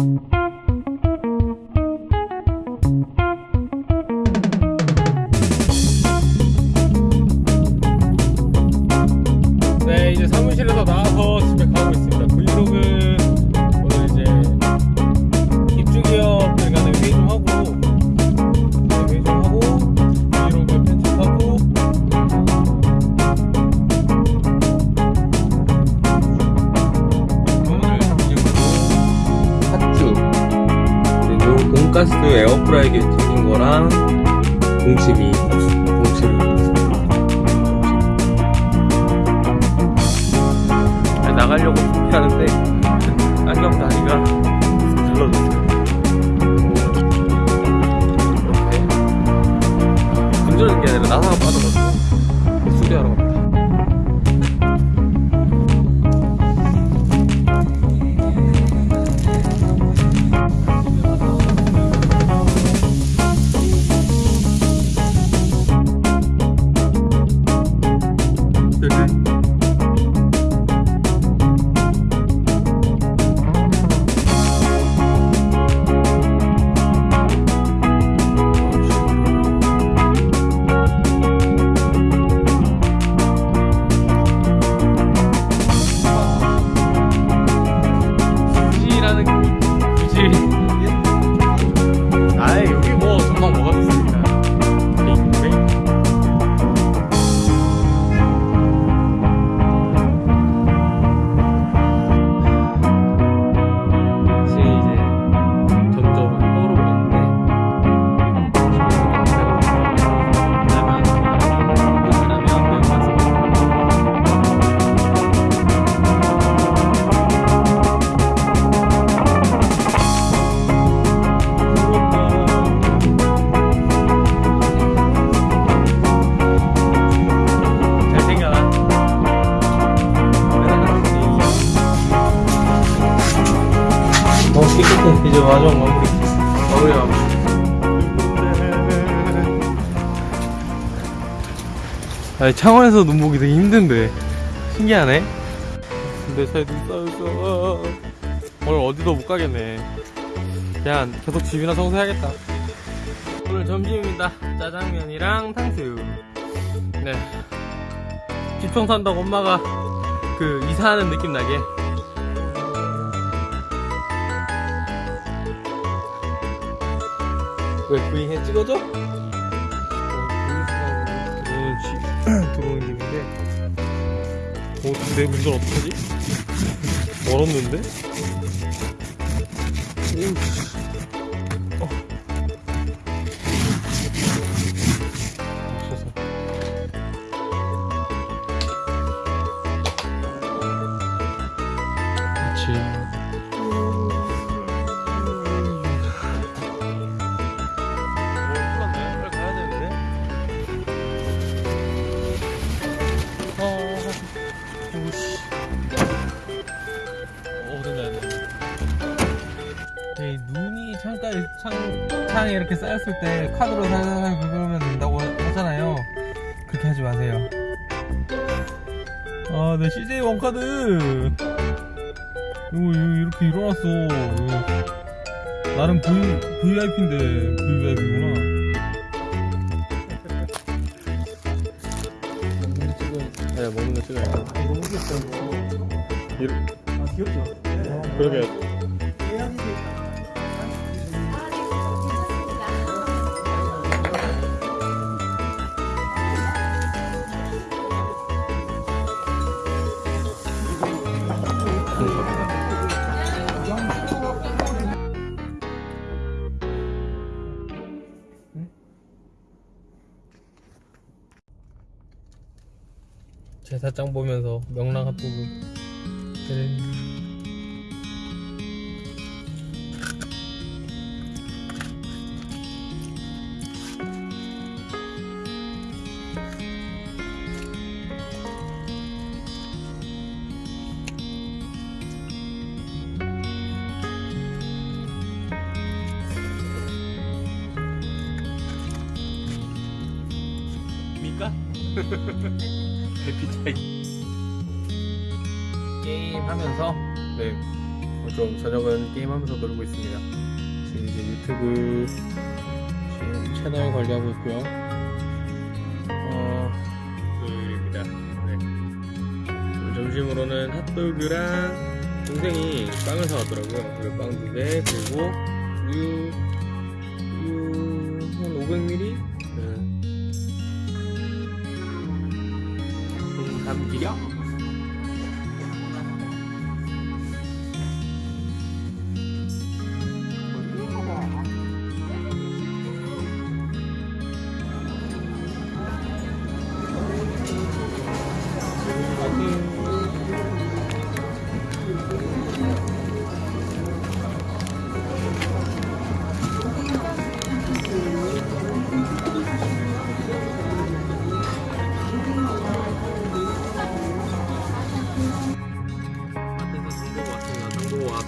네 돈가스 에어프라이기에 튀긴 거랑 동치미 아니, 나가려고 준비하는데 안경 다리가 들러졌어요. 이렇게. 건조는 게 아니라 나사가 빠져가지고 마지막 마무리. 마무리, 마무리. 아니, 창원에서 눈 보기 되게 힘든데. 신기하네. 근데 차에 눈 쌓여서. 오늘 어디도 못 가겠네. 그냥 계속 집이나 청소해야겠다. 오늘 점심입니다. 짜장면이랑 탕수육. 네. 집 청소한다고 엄마가 그 이사하는 느낌 나게. 왜 부잉해 찍어줘? 들어오는 길인데. 어, 내 운전 어떡하지? 멀었는데? 오우, 이 눈이 창가에, 창, 창에 이렇게 쌓였을 때 카드로 살살 긁으면 된다고 하잖아요. 그렇게 하지 마세요. 아, 내 CJ 원카드. 이거, 이거 이렇게 일어났어. 이거. 나는 V, VIP인데, VVIP구나. 먹는 거 찍어야, 네, 먹는 거 찍어야 돼. 너무 귀엽다 이거. 이렇게. 아 귀엽죠? 그러게. 제사장 보면서 명랑 핫도그 네. 입니까? 해피타임 게임 하면서 네좀 저녁은 게임하면서 놀고 있습니다. 지금 이제 유튜브 지금 채널 관리하고 있고요. 어, 금요일입니다. 네. 오늘 점심으로는 핫도그랑 동생이 빵을 사왔더라고요. 그리고 빵두 개, 그리고 우유, 우유 한 500ml? 不一样。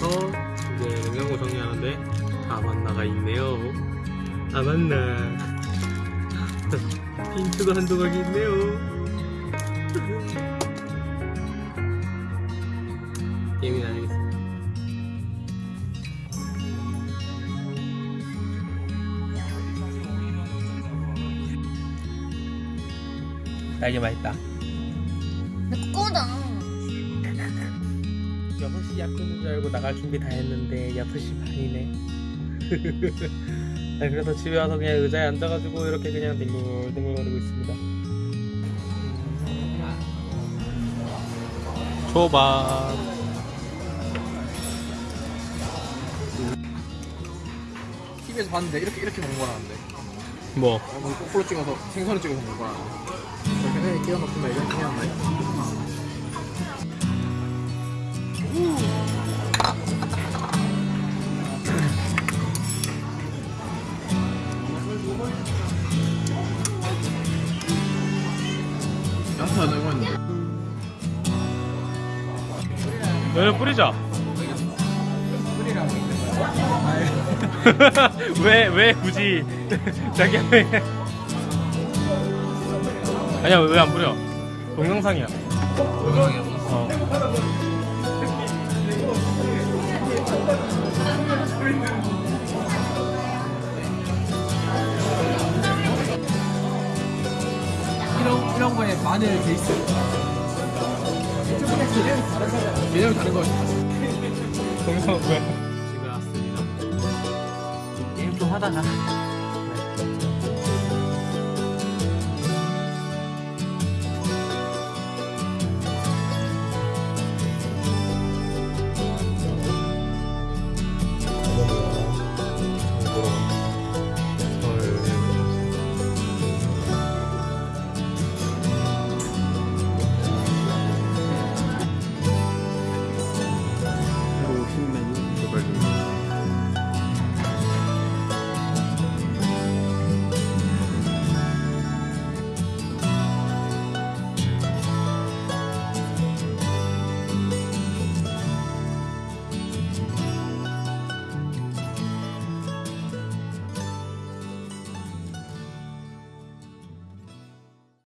와서 이제 냉장고 정리하는데 다 만나가 있네요. 다 만나. 빈츠도 한 조각이 있네요. 게임이 아니겠습니다. 딸기 맛있다. 내 거다. 6시 약속인 줄 알고 나갈 준비 다 했는데 6시 반이네 아, 그래서 집에 와서 그냥 의자에 앉아가지고 이렇게 그냥 뒹굴뒹굴거리고 있습니다 초밥 TV에서 봤는데 이렇게 이렇게 먹는 거라는데. 뭐? 어, 뭐 거꾸로 찍어서 생선을 찍어서 먹는 거라는데. 이렇게 해 끼워 넣구나 이렇게 해야 하나요? 너는 뿌리자 왜, 왜 굳이 자기야 왜 아니야 왜 안 뿌려 동영상이야 어. 이런 이런 거에 마늘 베이스. 개념이 다른 거. 동영상 뭐야 집에 왔습니다. 게임 좀 하다가